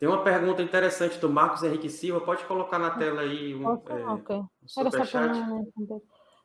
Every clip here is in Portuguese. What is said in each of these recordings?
Tem uma pergunta interessante do Marcos Henrique Silva. Pode colocar na tela aí um, é, okay. um superchat.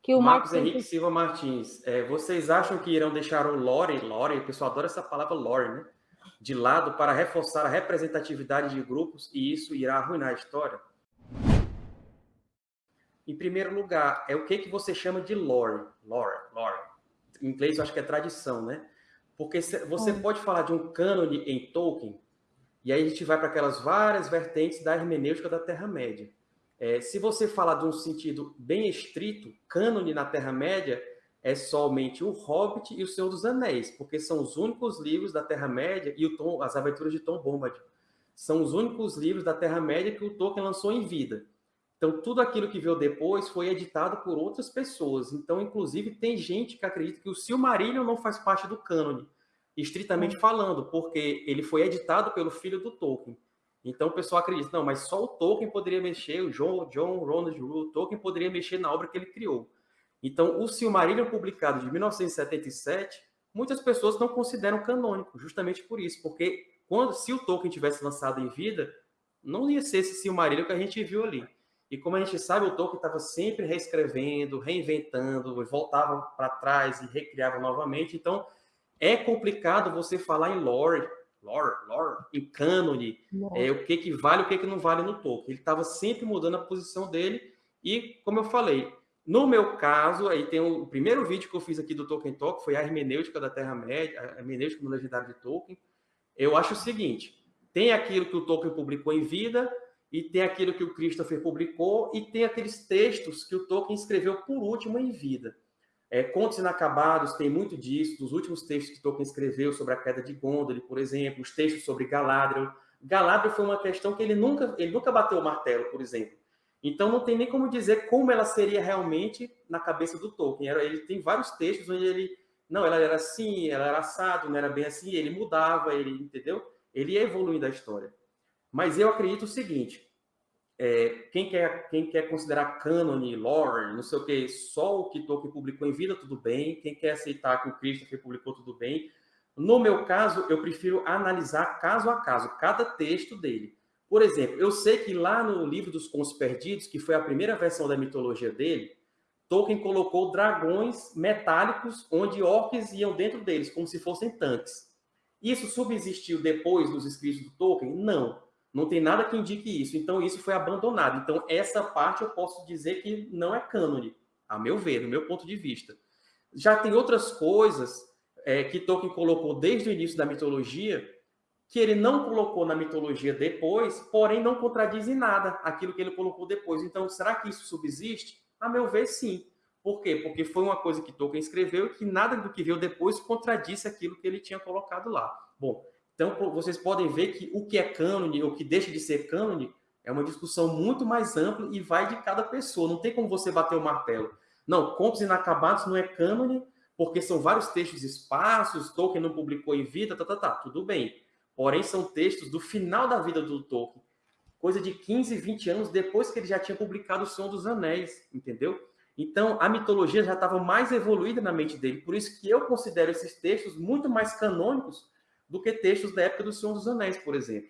Que o Marcos, Marcos Henrique Silva Martins. É, vocês acham que irão deixar o lore, lore, o pessoal adora essa palavra lore, né? De lado para reforçar a representatividade de grupos e isso irá arruinar a história? Em primeiro lugar, é o que, que você chama de lore. Lore, lore. Em inglês eu acho que é tradição, né? Porque você hum. pode falar de um cânone em Tolkien e aí a gente vai para aquelas várias vertentes da hermenêutica da Terra-média. É, se você falar de um sentido bem estrito, cânone na Terra-média é somente o Hobbit e o Senhor dos Anéis, porque são os únicos livros da Terra-média e Tom, as aventuras de Tom Bombadil. São os únicos livros da Terra-média que o Tolkien lançou em vida. Então, tudo aquilo que veio depois foi editado por outras pessoas. Então, inclusive, tem gente que acredita que o Silmarillion não faz parte do cânone estritamente hum. falando, porque ele foi editado pelo filho do Tolkien. Então o pessoal acredita, não, mas só o Tolkien poderia mexer, o John, John Ronald Reuel, Tolkien poderia mexer na obra que ele criou. Então o Silmarillion publicado de 1977, muitas pessoas não consideram canônico, justamente por isso, porque quando se o Tolkien tivesse lançado em vida, não ia ser esse Silmarillion que a gente viu ali. E como a gente sabe, o Tolkien estava sempre reescrevendo, reinventando, voltava para trás e recriava novamente. Então, é complicado você falar em lore, lore, lore, em cânone, é, o que, que vale, o que, que não vale no Tolkien. Ele estava sempre mudando a posição dele e, como eu falei, no meu caso, aí tem o, o primeiro vídeo que eu fiz aqui do Tolkien Talk, foi a hermenêutica da Terra-média, a hermenêutica no legendário de Tolkien. Eu acho o seguinte, tem aquilo que o Tolkien publicou em vida, e tem aquilo que o Christopher publicou, e tem aqueles textos que o Tolkien escreveu por último em vida. É, Contos Inacabados tem muito disso, dos últimos textos que Tolkien escreveu sobre a queda de Gondolin, por exemplo, os textos sobre Galadriel. Galadriel foi uma questão que ele nunca, ele nunca bateu o martelo, por exemplo. Então não tem nem como dizer como ela seria realmente na cabeça do Tolkien. Ele tem vários textos onde ele, não, ela era assim, ela era assado, não era bem assim, ele mudava, ele, entendeu? Ele ia evoluindo a história. Mas eu acredito o seguinte, é, quem, quer, quem quer considerar cânone, lore, não sei o que, só o que Tolkien publicou em vida, tudo bem. Quem quer aceitar que o Christopher publicou, tudo bem. No meu caso, eu prefiro analisar caso a caso, cada texto dele. Por exemplo, eu sei que lá no livro dos Contos Perdidos, que foi a primeira versão da mitologia dele, Tolkien colocou dragões metálicos onde orcs iam dentro deles, como se fossem tanques. Isso subsistiu depois dos escritos do Tolkien? Não. Não tem nada que indique isso. Então, isso foi abandonado. Então, essa parte eu posso dizer que não é cânone, a meu ver, do meu ponto de vista. Já tem outras coisas é, que Tolkien colocou desde o início da mitologia, que ele não colocou na mitologia depois, porém não contradiz em nada aquilo que ele colocou depois. Então, será que isso subsiste? A meu ver, sim. Por quê? Porque foi uma coisa que Tolkien escreveu e que nada do que veio depois contradisse aquilo que ele tinha colocado lá. Bom, então, vocês podem ver que o que é cânone ou o que deixa de ser cânone é uma discussão muito mais ampla e vai de cada pessoa. Não tem como você bater o martelo. Não, Contos Inacabados não é cânone porque são vários textos esparsos, Tolkien não publicou em vida, tá, tá, tá, tudo bem. Porém, são textos do final da vida do Tolkien, coisa de 15, 20 anos depois que ele já tinha publicado O Senhor dos Anéis, entendeu? Então, a mitologia já estava mais evoluída na mente dele. Por isso que eu considero esses textos muito mais canônicos do que textos da época do Senhor dos Anéis, por exemplo.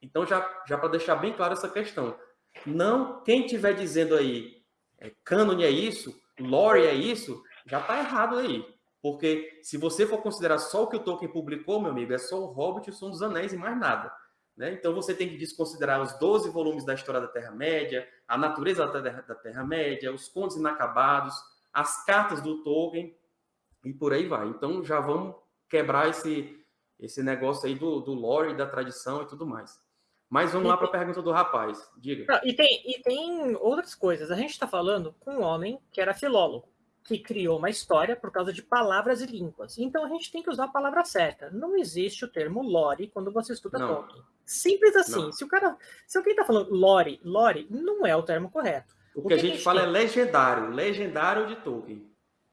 Então, já, já para deixar bem claro essa questão. Não, quem estiver dizendo aí, é, cânone é isso, lore é isso, já está errado aí. Porque se você for considerar só o que o Tolkien publicou, meu amigo, é só o Hobbit e o Senhor dos Anéis e mais nada. Né? Então você tem que desconsiderar os 12 volumes da história da Terra-média, a natureza da Terra-média, os contos inacabados, as cartas do Tolkien e por aí vai. Então já vamos quebrar esse, esse negócio aí do, do lore, da tradição e tudo mais. Mas vamos e lá para a pergunta do rapaz. Diga. e, tem, e tem outras coisas. A gente está falando com um homem que era filólogo, que criou uma história por causa de palavras e línguas. Então a gente tem que usar a palavra certa. Não existe o termo lore quando você estuda não. Tolkien. Simples assim. Não. Se o cara, se alguém está falando lore, lore não é o termo correto. O, o que, que, a gente, a gente fala tem? é legendário, legendário de Tolkien.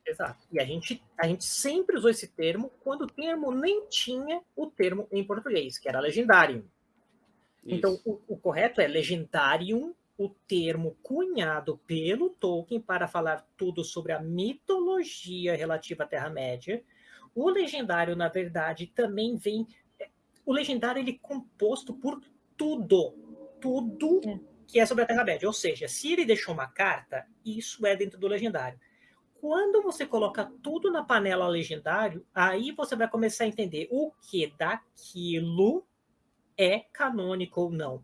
Exato. E a gente, a gente sempre usou esse termo quando o termo nem tinha o termo em português, que era legendarium. Então, o, o, correto é legendarium, o termo cunhado pelo Tolkien para falar tudo sobre a mitologia relativa à Terra-média. O legendário, na verdade, também vem. O legendário ele é composto por tudo, tudo é. que é sobre a Terra-média. Ou seja, se ele deixou uma carta, isso é dentro do legendário. Quando você coloca tudo na panela legendário, aí você vai começar a entender o que daquilo é canônico ou não.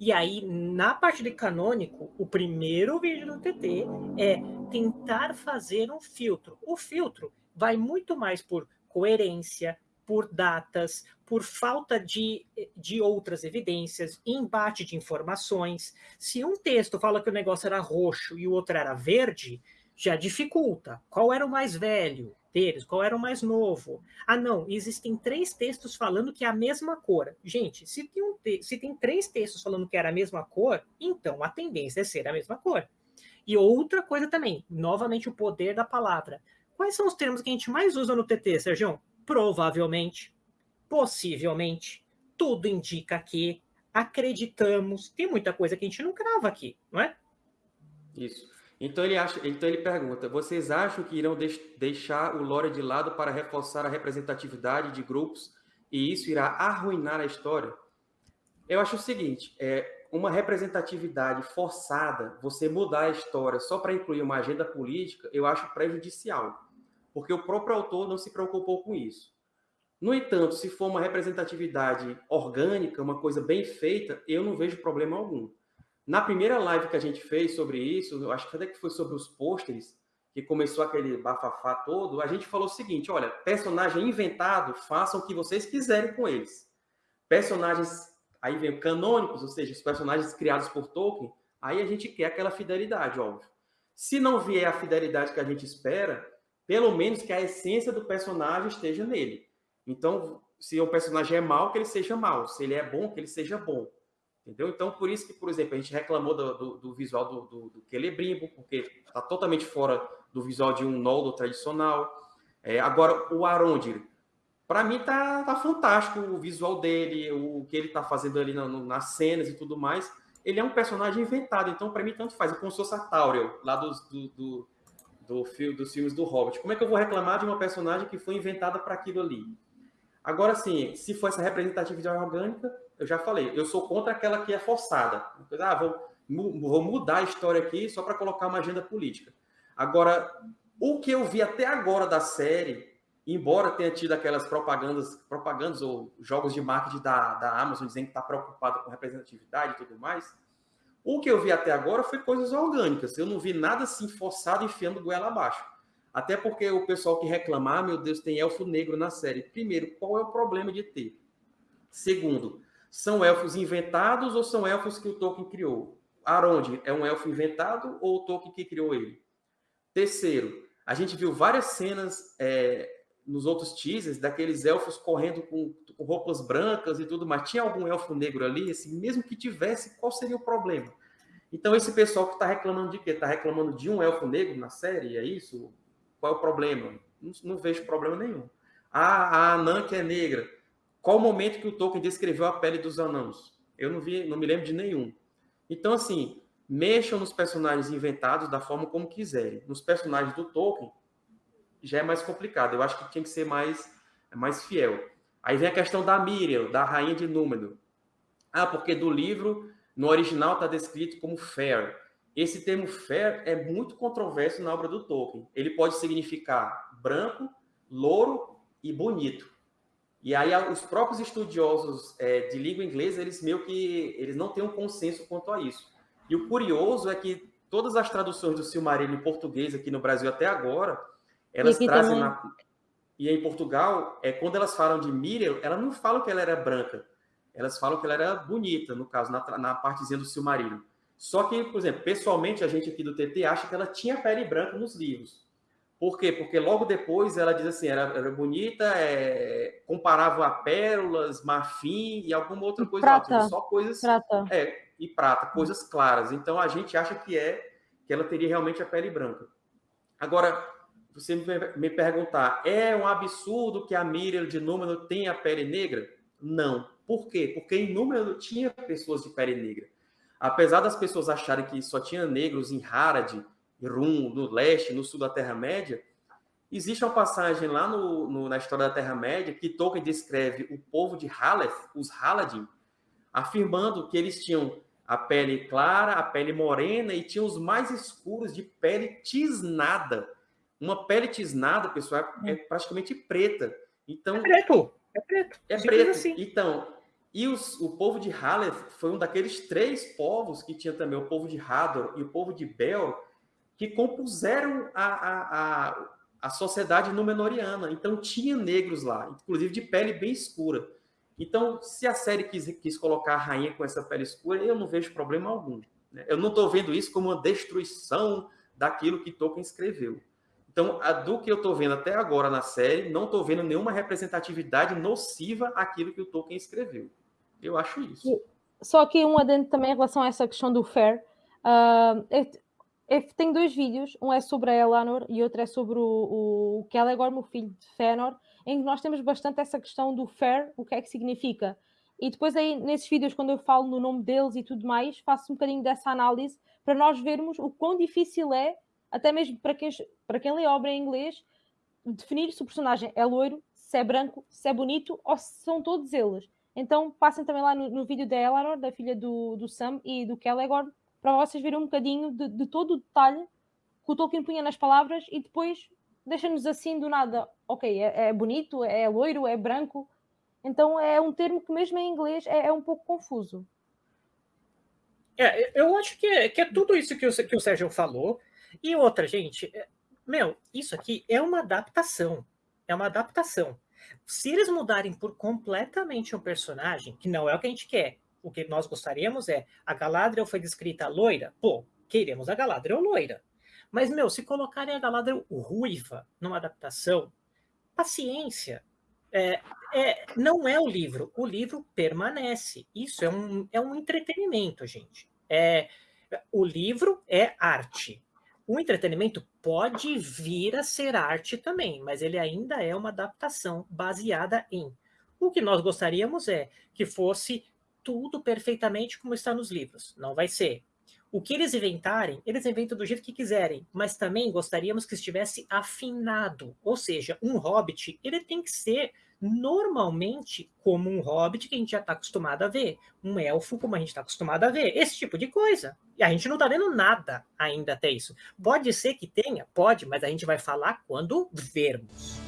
E aí, na parte de canônico, o primeiro vídeo do TT é tentar fazer um filtro. O filtro vai muito mais por coerência, por datas, por falta de, de outras evidências, embate de informações. Se um texto fala que o negócio era roxo e o outro era verde, já dificulta. Qual era o mais velho deles? Qual era o mais novo? Ah, não, existem três textos falando que é a mesma cor. Gente, se tem, um te se tem três textos falando que era a mesma cor, então a tendência é ser a mesma cor. E outra coisa também, novamente o poder da palavra. Quais são os termos que a gente mais usa no TT, Sérgio? Provavelmente, possivelmente, tudo indica que, acreditamos, tem muita coisa que a gente não crava aqui, não é? Isso. Então ele, acha, então ele pergunta: vocês acham que irão deixar o lore de lado para reforçar a representatividade de grupos e isso irá arruinar a história? Eu acho o seguinte: é uma representatividade forçada, você mudar a história só para incluir uma agenda política, eu acho prejudicial, porque o próprio autor não se preocupou com isso. No entanto, se for uma representatividade orgânica, uma coisa bem feita, eu não vejo problema algum. Na primeira live que a gente fez sobre isso, eu acho que até que foi sobre os pôsteres, que começou aquele bafafá todo, a gente falou o seguinte, olha, personagem inventado, façam o que vocês quiserem com eles. Personagens, aí vem canônicos, ou seja, os personagens criados por Tolkien, aí a gente quer aquela fidelidade, óbvio. Se não vier a fidelidade que a gente espera, pelo menos que a essência do personagem esteja nele. Então, se o personagem é mau, que ele seja mau. Se ele é bom, que ele seja bom. Entendeu? Então, por isso que, por exemplo, a gente reclamou do, do, do visual do, do, do Celebrimbo, porque está totalmente fora do visual de um Noldo tradicional. É, agora, o Arondir, para mim tá, tá fantástico o visual dele, o que ele tá fazendo ali no, nas cenas e tudo mais. Ele é um personagem inventado, então para mim tanto faz. É como se fosse a Tauriel, lá dos, do, do, do, do, dos filmes do Hobbit. Como é que eu vou reclamar de uma personagem que foi inventada para aquilo ali? Agora, sim, se for essa representatividade orgânica, eu já falei, eu sou contra aquela que é forçada. Ah, vou, vou mudar a história aqui só para colocar uma agenda política. Agora, o que eu vi até agora da série, embora tenha tido aquelas propagandas, propagandas ou jogos de marketing da, da Amazon dizendo que está preocupado com representatividade e tudo mais, o que eu vi até agora foi coisas orgânicas. Eu não vi nada assim forçado enfiando goela abaixo. Até porque o pessoal que reclamar, ah, meu Deus, tem elfo negro na série. Primeiro, qual é o problema de ter? Segundo, são elfos inventados ou são elfos que o Tolkien criou? Arondir é um elfo inventado ou o Tolkien que criou ele? Terceiro, a gente viu várias cenas é, nos outros teasers daqueles elfos correndo com, com, roupas brancas e tudo, mas tinha algum elfo negro ali? Assim, mesmo que tivesse, qual seria o problema? Então, esse pessoal que está reclamando de quê? Está reclamando de um elfo negro na série? É isso? Qual é o problema? Não, não vejo problema nenhum. Ah, a Anã que é negra. Qual o momento que o Tolkien descreveu a pele dos anãos? Eu não vi, não me lembro de nenhum. Então, assim, mexam nos personagens inventados da forma como quiserem. Nos personagens do Tolkien, já é mais complicado. Eu acho que tinha que ser mais, mais fiel. Aí vem a questão da Miriel, da rainha de Númenor. Ah, porque do livro, no original, está descrito como fair. Esse termo fair é muito controverso na obra do Tolkien. Ele pode significar branco, louro e bonito. E aí os próprios estudiosos é, de língua inglesa, eles meio que eles não têm um consenso quanto a isso. E o curioso é que todas as traduções do Silmarillion em português aqui no Brasil até agora, elas trazem na... e em Portugal, é quando elas falam de Miriel, elas não falam que ela era branca, elas falam que ela era bonita, no caso, na, na partezinha do Silmarillion. Só que, por exemplo, pessoalmente, a gente aqui do TT acha que ela tinha pele branca nos livros. Por quê? Porque logo depois ela diz assim, era, era bonita, é, comparava a pérolas, marfim e alguma outra coisa. Prata. só coisas... Prata. É, e prata, coisas claras. Então, a gente acha que é, que ela teria realmente a pele branca. Agora, você me perguntar, é um absurdo que a Miriam de Número tenha a pele negra? Não. Por quê? Porque em Número tinha pessoas de pele negra. Apesar das pessoas acharem que só tinha negros em Harad, Rum, no leste, no sul da Terra-média, existe uma passagem lá no, no, na história da Terra-média que Tolkien descreve o povo de Haleth, os Haladin, afirmando que eles tinham a pele clara, a pele morena e tinham os mais escuros de pele tisnada. Uma pele tisnada, pessoal, é, é praticamente preta. Então, é preto. É preto. É preto. Assim. Então, e os, o povo de Haleth foi um daqueles três povos que tinha também o povo de Hador e o povo de Bel, que compuseram a, a, a, a sociedade númenoriana. Então, tinha negros lá, inclusive de pele bem escura. Então, se a série quis, quis colocar a rainha com essa pele escura, eu não vejo problema algum. Né? Eu não estou vendo isso como uma destruição daquilo que Tolkien escreveu. Então, do que eu estou vendo até agora na série, não estou vendo nenhuma representatividade nociva àquilo que o Tolkien escreveu. Eu acho isso. Só que um adendo também em relação a essa questão do fair. Uh, eu tenho dois vídeos, um é sobre a Eleanor e outro é sobre o, o Kelegor, meu filho de Fëanor, em que nós temos bastante essa questão do fair, o que é que significa. E depois aí, nesses vídeos, quando eu falo no nome deles e tudo mais, faço um bocadinho dessa análise para nós vermos o quão difícil é, até mesmo para quem, para quem lê obra em inglês, definir se o personagem é loiro, se é branco, se é bonito ou se são todos eles. Então passem também lá no, no vídeo da Eleanor, da filha do, do Sam e do Kelegor, para vocês verem um bocadinho de, de todo o detalhe que o Tolkien punha nas palavras e depois deixa-nos assim do nada, ok, é, é, bonito, é loiro, é branco. Então é um termo que mesmo em inglês é, é um pouco confuso. É, eu acho que é, que é tudo isso que o, que o Sérgio falou. E outra, gente, é, meu, isso aqui é uma adaptação. É uma adaptação. Se eles mudarem por completamente um personagem, que não é o que a gente quer, o que nós gostaríamos é a Galadriel foi descrita loira, pô, queremos a Galadriel loira. Mas, meu, se colocarem a Galadriel ruiva numa adaptação, paciência. É, é, não é o livro. O livro permanece. Isso é um, é um entretenimento, gente. É, o livro é arte. O entretenimento pode vir a ser arte também, mas ele ainda é uma adaptação baseada em. O que nós gostaríamos é que fosse tudo perfeitamente como está nos livros. Não vai ser. O que eles inventarem, eles inventam do jeito que quiserem, mas também gostaríamos que estivesse afinado. Ou seja, um hobbit, ele tem que ser normalmente como um hobbit que a gente já está acostumado a ver, um elfo como a gente está acostumado a ver, esse tipo de coisa. E a gente não está vendo nada ainda até isso. Pode ser que tenha, pode, mas a gente vai falar quando vermos.